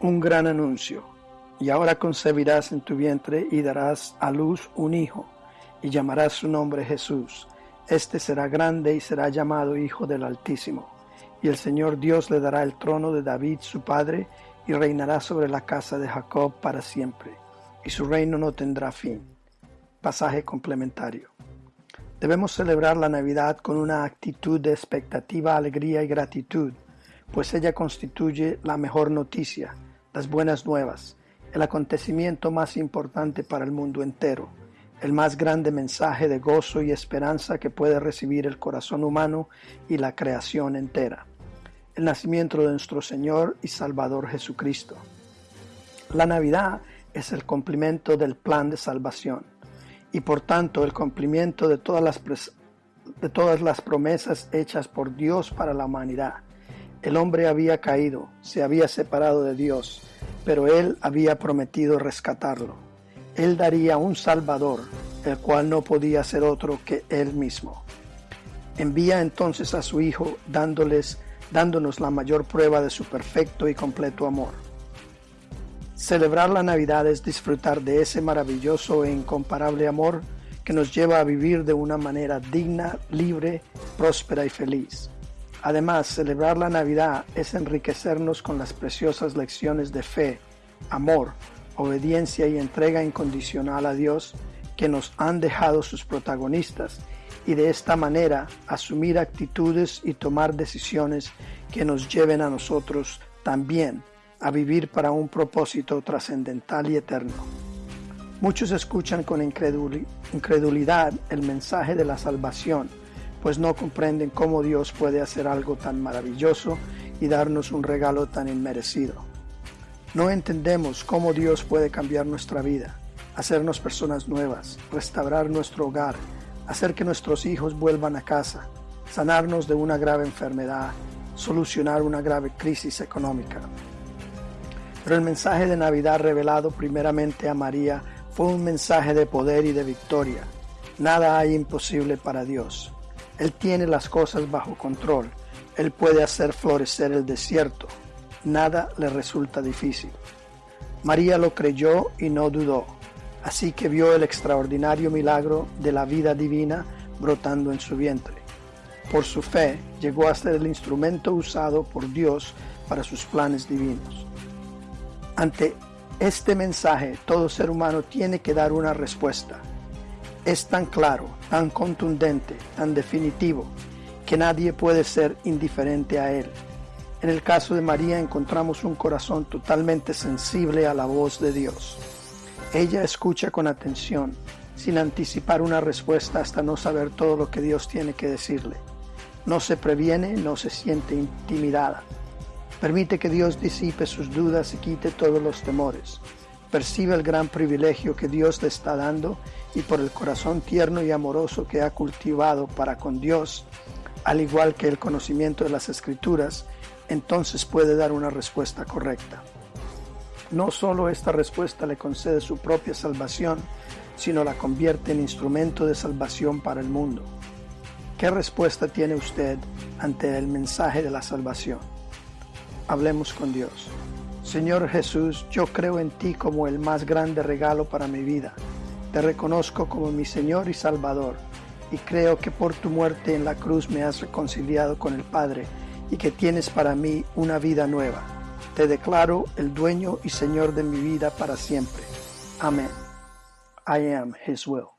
Un gran anuncio. Y ahora concebirás en tu vientre y darás a luz un hijo, y llamarás su nombre Jesús. Este será grande y será llamado Hijo del Altísimo. Y el Señor Dios le dará el trono de David su padre, y reinará sobre la casa de Jacob para siempre, y su reino no tendrá fin. Pasaje complementario. Debemos celebrar la Navidad con una actitud de expectativa, alegría y gratitud, pues ella constituye la mejor noticia las buenas nuevas, el acontecimiento más importante para el mundo entero, el más grande mensaje de gozo y esperanza que puede recibir el corazón humano y la creación entera, el nacimiento de nuestro Señor y Salvador Jesucristo. La Navidad es el cumplimiento del plan de salvación y por tanto el cumplimiento de todas las, de todas las promesas hechas por Dios para la humanidad el hombre había caído, se había separado de Dios, pero Él había prometido rescatarlo. Él daría un Salvador, el cual no podía ser otro que Él mismo. Envía entonces a su Hijo, dándoles, dándonos la mayor prueba de su perfecto y completo amor. Celebrar la Navidad es disfrutar de ese maravilloso e incomparable amor que nos lleva a vivir de una manera digna, libre, próspera y feliz. Además, celebrar la Navidad es enriquecernos con las preciosas lecciones de fe, amor, obediencia y entrega incondicional a Dios que nos han dejado sus protagonistas y de esta manera asumir actitudes y tomar decisiones que nos lleven a nosotros también a vivir para un propósito trascendental y eterno. Muchos escuchan con incredulidad el mensaje de la salvación pues no comprenden cómo Dios puede hacer algo tan maravilloso y darnos un regalo tan inmerecido. No entendemos cómo Dios puede cambiar nuestra vida, hacernos personas nuevas, restaurar nuestro hogar, hacer que nuestros hijos vuelvan a casa, sanarnos de una grave enfermedad, solucionar una grave crisis económica. Pero el mensaje de Navidad revelado primeramente a María fue un mensaje de poder y de victoria. Nada hay imposible para Dios. Él tiene las cosas bajo control. Él puede hacer florecer el desierto. Nada le resulta difícil. María lo creyó y no dudó. Así que vio el extraordinario milagro de la vida divina brotando en su vientre. Por su fe llegó a ser el instrumento usado por Dios para sus planes divinos. Ante este mensaje, todo ser humano tiene que dar una respuesta es tan claro, tan contundente, tan definitivo, que nadie puede ser indiferente a él. En el caso de María encontramos un corazón totalmente sensible a la voz de Dios. Ella escucha con atención, sin anticipar una respuesta hasta no saber todo lo que Dios tiene que decirle. No se previene, no se siente intimidada. Permite que Dios disipe sus dudas y quite todos los temores percibe el gran privilegio que Dios le está dando y por el corazón tierno y amoroso que ha cultivado para con Dios, al igual que el conocimiento de las escrituras, entonces puede dar una respuesta correcta. No solo esta respuesta le concede su propia salvación, sino la convierte en instrumento de salvación para el mundo. ¿Qué respuesta tiene usted ante el mensaje de la salvación? Hablemos con Dios. Señor Jesús, yo creo en ti como el más grande regalo para mi vida. Te reconozco como mi Señor y Salvador, y creo que por tu muerte en la cruz me has reconciliado con el Padre y que tienes para mí una vida nueva. Te declaro el dueño y Señor de mi vida para siempre. Amén. I am His will.